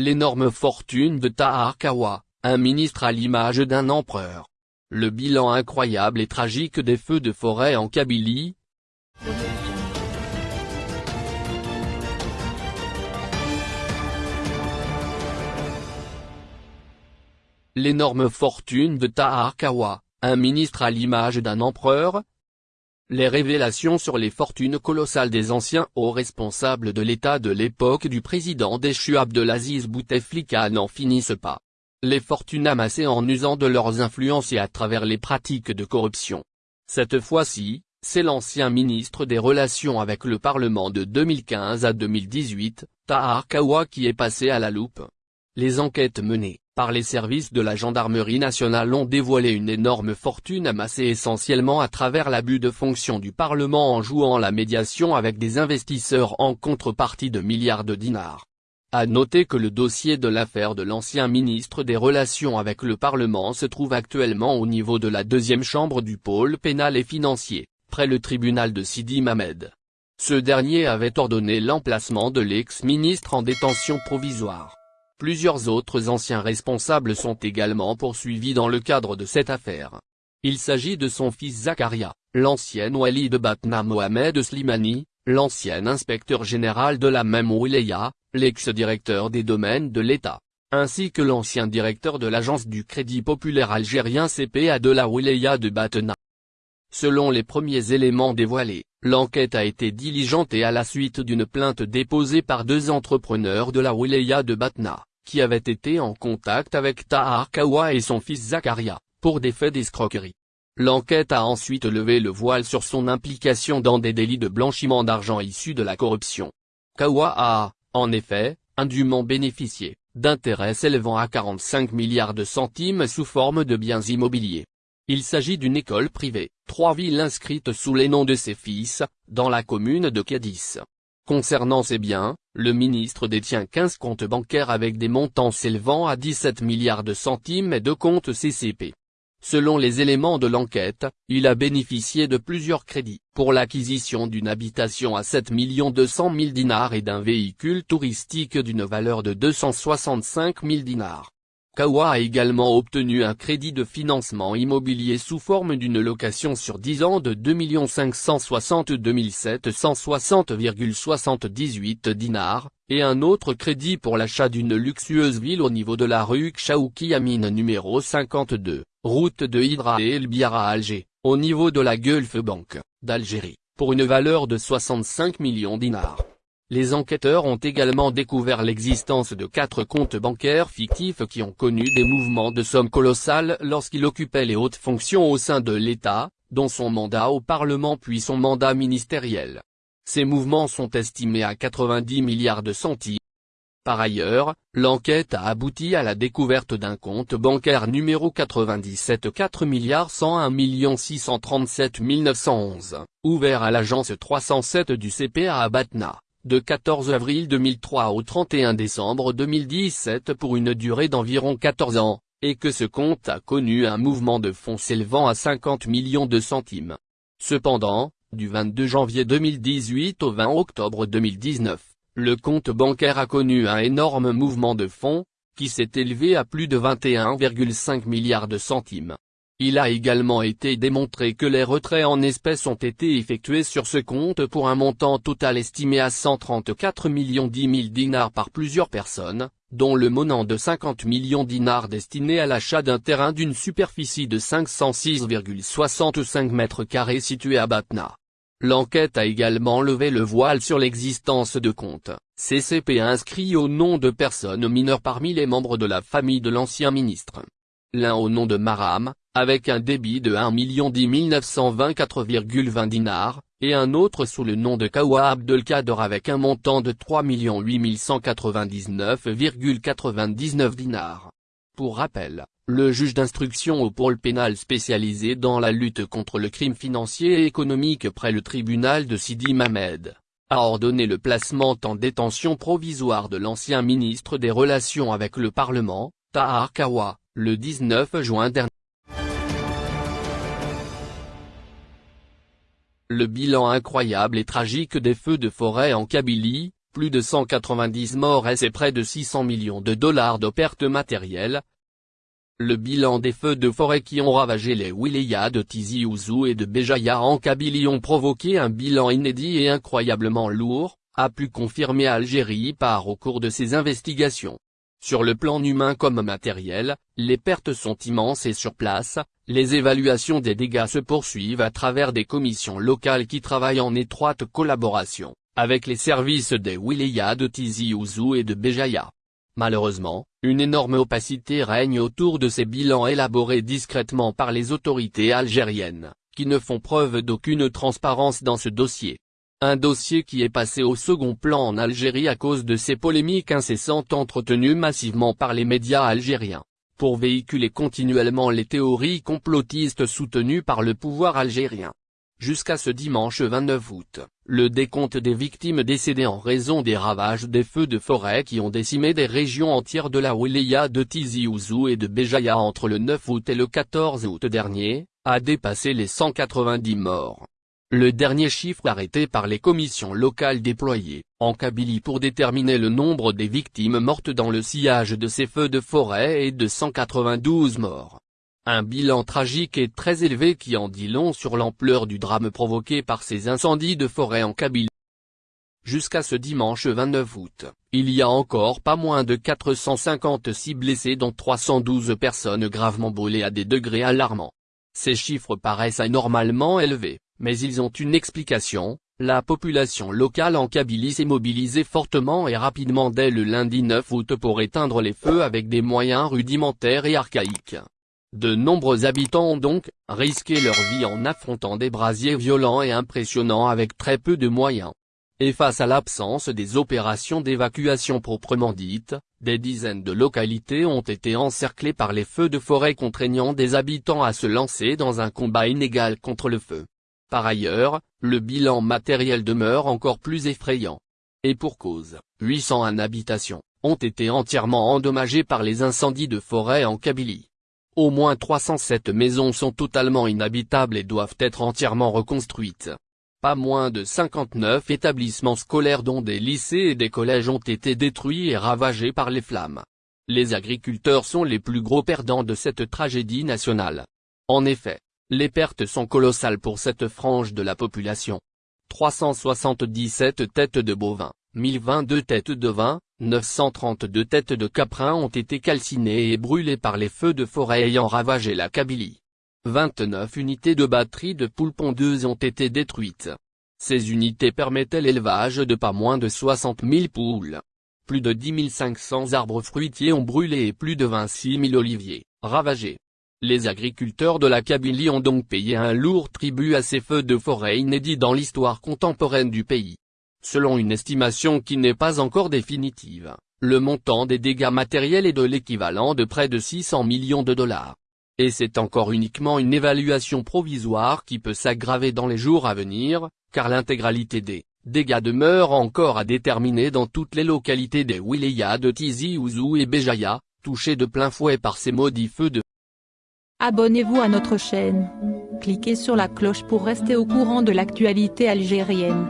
L'énorme fortune de Tahar Kawa, un ministre à l'image d'un empereur. Le bilan incroyable et tragique des feux de forêt en Kabylie, L'énorme fortune de Tahar Kawa, un ministre à l'image d'un empereur, les révélations sur les fortunes colossales des anciens hauts responsables de l'État de l'époque du président déchu Abdelaziz Bouteflika n'en finissent pas. Les fortunes amassées en usant de leurs influences et à travers les pratiques de corruption. Cette fois-ci, c'est l'ancien ministre des Relations avec le Parlement de 2015 à 2018, Tahar Kawa qui est passé à la loupe. Les enquêtes menées par les services de la gendarmerie nationale ont dévoilé une énorme fortune amassée essentiellement à travers l'abus de fonction du Parlement en jouant la médiation avec des investisseurs en contrepartie de milliards de dinars. À noter que le dossier de l'affaire de l'ancien ministre des Relations avec le Parlement se trouve actuellement au niveau de la deuxième chambre du pôle pénal et financier, près le tribunal de Sidi Mamed. Ce dernier avait ordonné l'emplacement de l'ex-ministre en détention provisoire. Plusieurs autres anciens responsables sont également poursuivis dans le cadre de cette affaire. Il s'agit de son fils Zakaria, l'ancien wali de Batna Mohamed Slimani, l'ancien inspecteur général de la même wilaya, l'ex-directeur des domaines de l'État, ainsi que l'ancien directeur de l'agence du Crédit Populaire Algérien CPA de la wilaya de Batna. Selon les premiers éléments dévoilés, l'enquête a été diligentée à la suite d'une plainte déposée par deux entrepreneurs de la wilaya de Batna qui avait été en contact avec Tahar Kawa et son fils Zakaria, pour des faits d'escroquerie. L'enquête a ensuite levé le voile sur son implication dans des délits de blanchiment d'argent issus de la corruption. Kawa a, en effet, indûment bénéficié, d'intérêts s'élevant à 45 milliards de centimes sous forme de biens immobiliers. Il s'agit d'une école privée, trois villes inscrites sous les noms de ses fils, dans la commune de Kédis. Concernant ces biens, le ministre détient 15 comptes bancaires avec des montants s'élevant à 17 milliards de centimes et deux comptes CCP. Selon les éléments de l'enquête, il a bénéficié de plusieurs crédits, pour l'acquisition d'une habitation à 7 200 000 dinars et d'un véhicule touristique d'une valeur de 265 000 dinars. Kawa a également obtenu un crédit de financement immobilier sous forme d'une location sur 10 ans de 2 562 760,78 dinars, et un autre crédit pour l'achat d'une luxueuse ville au niveau de la rue Kchaouki Amine numéro 52, route de Hydra et El Biara à Alger, au niveau de la Gulf Bank, d'Algérie, pour une valeur de 65 millions dinars. Les enquêteurs ont également découvert l'existence de quatre comptes bancaires fictifs qui ont connu des mouvements de sommes colossales lorsqu'il occupait les hautes fonctions au sein de l'État, dont son mandat au Parlement puis son mandat ministériel. Ces mouvements sont estimés à 90 milliards de centimes. Par ailleurs, l'enquête a abouti à la découverte d'un compte bancaire numéro 97 4 milliards 101 637 911, ouvert à l'agence 307 du CPA à Batna de 14 avril 2003 au 31 décembre 2017 pour une durée d'environ 14 ans, et que ce compte a connu un mouvement de fonds s'élevant à 50 millions de centimes. Cependant, du 22 janvier 2018 au 20 octobre 2019, le compte bancaire a connu un énorme mouvement de fonds, qui s'est élevé à plus de 21,5 milliards de centimes. Il a également été démontré que les retraits en espèces ont été effectués sur ce compte pour un montant total estimé à 134 millions 10 000 dinars par plusieurs personnes, dont le monant de 50 millions dinars destiné à l'achat d'un terrain d'une superficie de 506,65 mètres carrés situé à Batna. L'enquête a également levé le voile sur l'existence de comptes, CCP inscrits au nom de personnes mineures parmi les membres de la famille de l'ancien ministre. L'un au nom de Maram, avec un débit de 1 10 924,20 dinars, et un autre sous le nom de Kawa Abdelkader avec un montant de 3 8199,99 dinars. Pour rappel, le juge d'instruction au pôle pénal spécialisé dans la lutte contre le crime financier et économique près le tribunal de Sidi Mamed, a ordonné le placement en détention provisoire de l'ancien ministre des Relations avec le Parlement, Tahar Kawa, le 19 juin dernier. Le bilan incroyable et tragique des feux de forêt en Kabylie, plus de 190 morts et près de 600 millions de dollars de pertes matérielles. Le bilan des feux de forêt qui ont ravagé les wilayas de Tizi Ouzou et de Béjaïa en Kabylie ont provoqué un bilan inédit et incroyablement lourd, a pu confirmer Algérie par au cours de ses investigations. Sur le plan humain comme matériel, les pertes sont immenses et sur place, les évaluations des dégâts se poursuivent à travers des commissions locales qui travaillent en étroite collaboration, avec les services des wilayas de Tizi Ouzou et de Béjaïa. Malheureusement, une énorme opacité règne autour de ces bilans élaborés discrètement par les autorités algériennes, qui ne font preuve d'aucune transparence dans ce dossier. Un dossier qui est passé au second plan en Algérie à cause de ces polémiques incessantes entretenues massivement par les médias algériens, pour véhiculer continuellement les théories complotistes soutenues par le pouvoir algérien. Jusqu'à ce dimanche 29 août, le décompte des victimes décédées en raison des ravages des feux de forêt qui ont décimé des régions entières de la wilaya de Tizi Ouzou et de Béjaïa entre le 9 août et le 14 août dernier, a dépassé les 190 morts. Le dernier chiffre arrêté par les commissions locales déployées, en Kabylie pour déterminer le nombre des victimes mortes dans le sillage de ces feux de forêt est de 192 morts. Un bilan tragique et très élevé qui en dit long sur l'ampleur du drame provoqué par ces incendies de forêt en Kabylie. Jusqu'à ce dimanche 29 août, il y a encore pas moins de 456 blessés dont 312 personnes gravement brûlées à des degrés alarmants. Ces chiffres paraissent anormalement élevés, mais ils ont une explication, la population locale en Kabylie s'est mobilisée fortement et rapidement dès le lundi 9 août pour éteindre les feux avec des moyens rudimentaires et archaïques. De nombreux habitants ont donc risqué leur vie en affrontant des brasiers violents et impressionnants avec très peu de moyens. Et face à l'absence des opérations d'évacuation proprement dites, des dizaines de localités ont été encerclées par les feux de forêt contraignant des habitants à se lancer dans un combat inégal contre le feu. Par ailleurs, le bilan matériel demeure encore plus effrayant. Et pour cause, 801 habitations, ont été entièrement endommagées par les incendies de forêt en Kabylie. Au moins 307 maisons sont totalement inhabitables et doivent être entièrement reconstruites. Pas moins de 59 établissements scolaires dont des lycées et des collèges ont été détruits et ravagés par les flammes. Les agriculteurs sont les plus gros perdants de cette tragédie nationale. En effet, les pertes sont colossales pour cette frange de la population. 377 têtes de bovins, 1022 têtes de vin, 932 têtes de caprins ont été calcinées et brûlées par les feux de forêt ayant ravagé la Kabylie. 29 unités de batteries de poules pondeuses ont été détruites. Ces unités permettaient l'élevage de pas moins de 60 000 poules. Plus de 10 500 arbres fruitiers ont brûlé et plus de 26 000 oliviers, ravagés. Les agriculteurs de la Kabylie ont donc payé un lourd tribut à ces feux de forêt inédits dans l'histoire contemporaine du pays. Selon une estimation qui n'est pas encore définitive, le montant des dégâts matériels est de l'équivalent de près de 600 millions de dollars. Et c'est encore uniquement une évaluation provisoire qui peut s'aggraver dans les jours à venir, car l'intégralité des dégâts demeure encore à déterminer dans toutes les localités des wilayas de Tizi Ouzou et Béjaïa, touchées de plein fouet par ces maudits feux de Abonnez-vous à notre chaîne. Cliquez sur la cloche pour rester au courant de l'actualité algérienne.